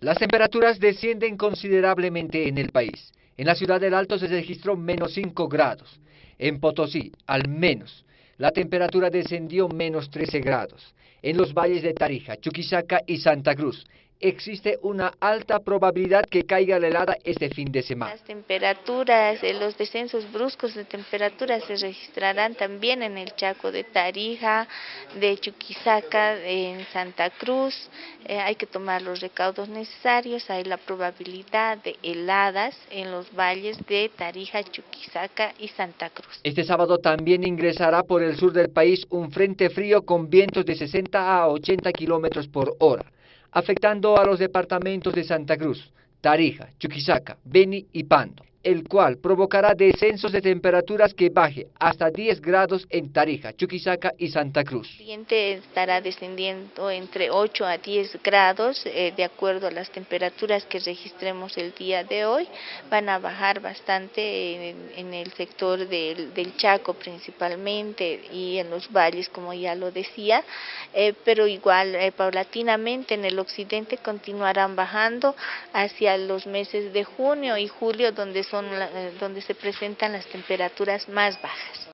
Las temperaturas descienden considerablemente en el país. En la ciudad del Alto se registró menos 5 grados. En Potosí, al menos, la temperatura descendió menos 13 grados. En los valles de Tarija, Chuquisaca y Santa Cruz, existe una alta probabilidad que caiga la helada este fin de semana. Las temperaturas, los descensos bruscos de temperatura se registrarán también en el Chaco de Tarija, de Chuquisaca, en Santa Cruz. Eh, hay que tomar los recaudos necesarios. Hay la probabilidad de heladas en los valles de Tarija, Chuquisaca y Santa Cruz. Este sábado también ingresará por el sur del país un frente frío con vientos de 60 a 80 kilómetros por hora afectando a los departamentos de Santa Cruz, Tarija, Chuquisaca, Beni y Pando el cual provocará descensos de temperaturas que baje hasta 10 grados en Tarija, Chuquisaca y Santa Cruz. El siguiente estará descendiendo entre 8 a 10 grados, eh, de acuerdo a las temperaturas que registremos el día de hoy. Van a bajar bastante en, el sector del, Chaco principalmente y en los valles, como ya lo decía, eh, pero igual eh, paulatinamente en el occidente continuarán bajando hacia los meses de junio y julio, donde son eh, donde se presentan las temperaturas más bajas.